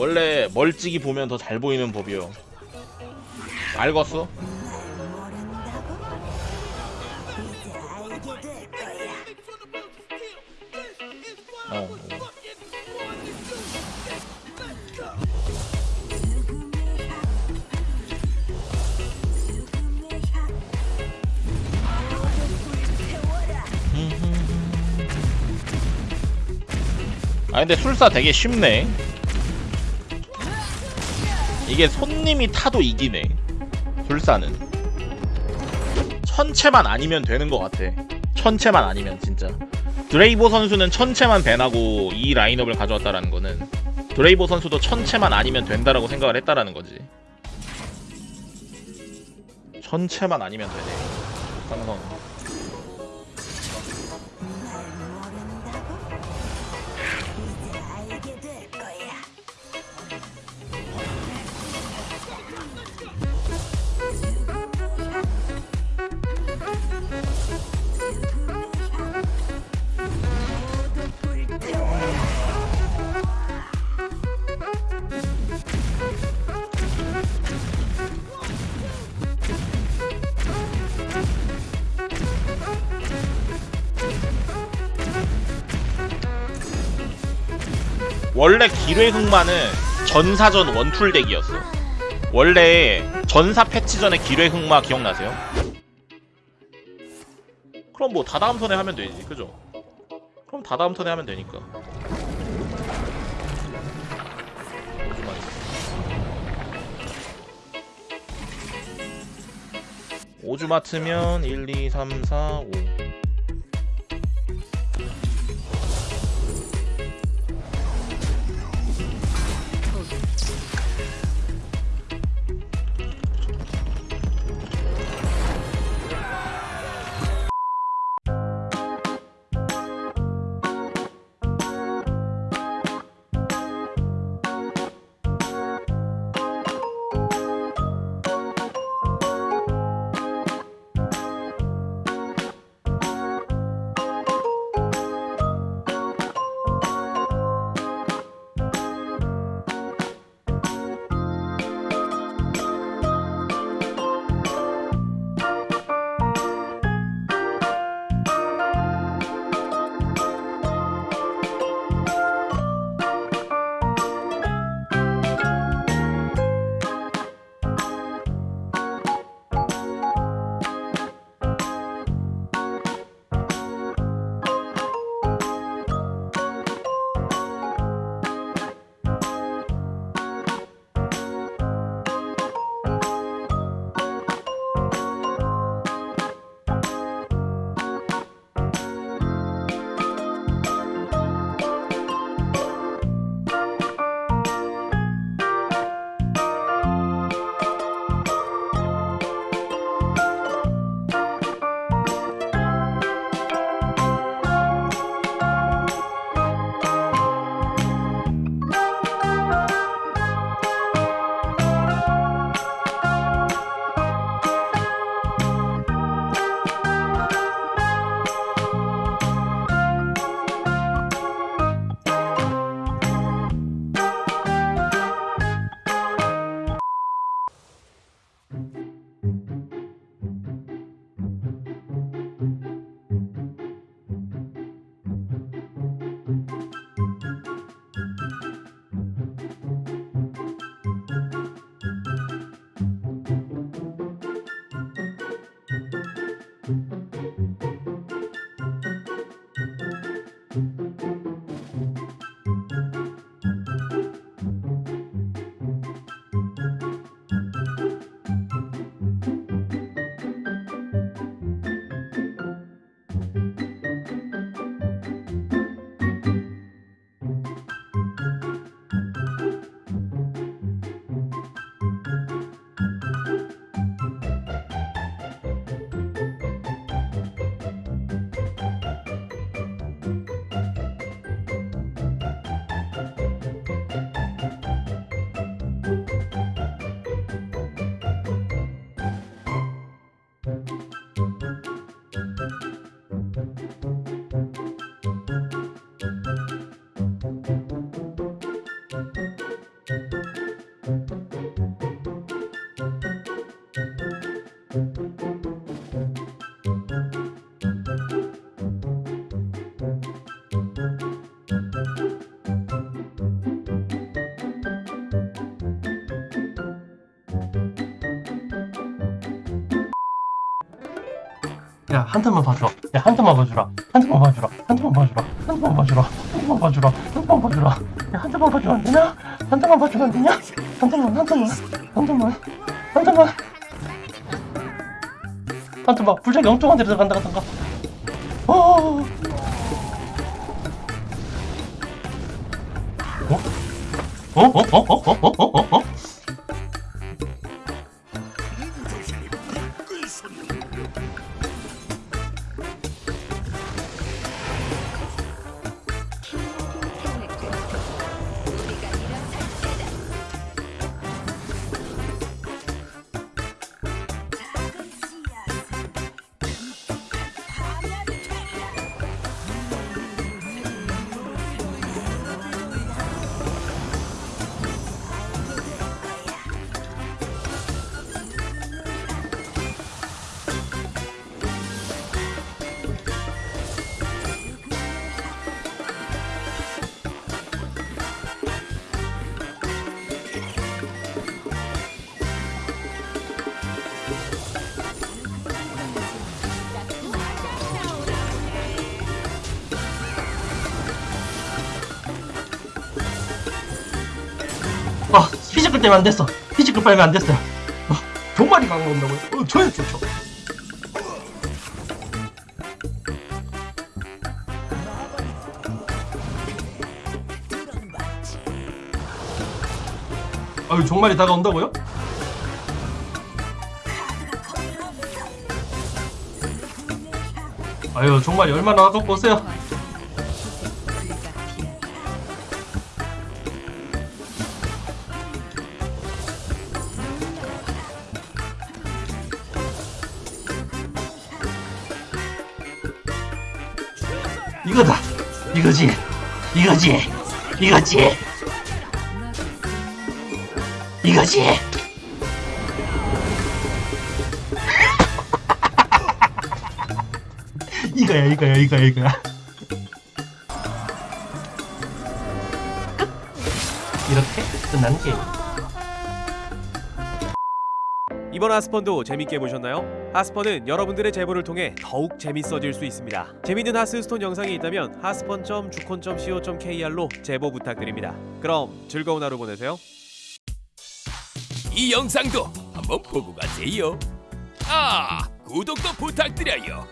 원래 멀찍이 보면 더 잘 보이는 법이요 알겠어? 어, 어. 아 근데 술사 되게 쉽네 이게 손님이 타도 이기네. 술사는. 천체만 아니면 되는 것 같아. 천체만 아니면 진짜. 드레이보 선수는 천체만 밴하고 이 라인업을 가져왔다라는 거는 드레이보 선수도 천체만 아니면 된다라고 생각을 했다라는 거지. 천체만 아니면 되네. 상성 원래 기뢰 흑마는 전사전 원툴 덱이었어. 원래 전사 패치 전에 기뢰 흑마 기억나세요? 그럼 뭐 다다음 턴에 하면 되지, 그죠? 그럼 다다음 턴에 하면 되니까. 오주 맞으면 1, 2, 3, 4, 5. 야, 한 탄만 봐줘. 야, 한 탄만 봐주라. 한 탄만 봐주라. 한 탄만 봐주라. 한 탄만 봐주라. 한 탄만 봐주라. 한 탄만 봐주라. 야, 한 탄만 봐주면 안 되냐? 한 탄만 봐주면 안 되냐? 한 탄만, 한 탄만, 한 탄만, 한 탄만. 한 탄만, 불장 영통한 데로 간다, 간다, 어. 어? 어? 어? 어? 어? 어? 어? 어? 아, 피지컬 때문에 안 됐어. 피지컬 빨면 안 됐어요. 어, 종말이 강온다고요 어, 저야 좋죠. 아유, 종말이 다가온다고요? 아유, 종말이 얼마나 아깝고 오세요. 이거다. 이거지. 이거지. 이거지. 이거지. 이거야, 이거야, 이거야, 이거야. 끝. 이렇게 끝나는 게임. 이번 하스펀도 재밌게 보셨나요? 하스펀은 여러분들의 제보를 통해 더욱 재밌어질 수 있습니다. 재밌는 하스스톤 영상이 있다면 하스펀.주콘.co.kr로 제보 부탁드립니다. 그럼 즐거운 하루 보내세요. 이 영상도 한번 보고 가세요. 아, 구독도 부탁드려요.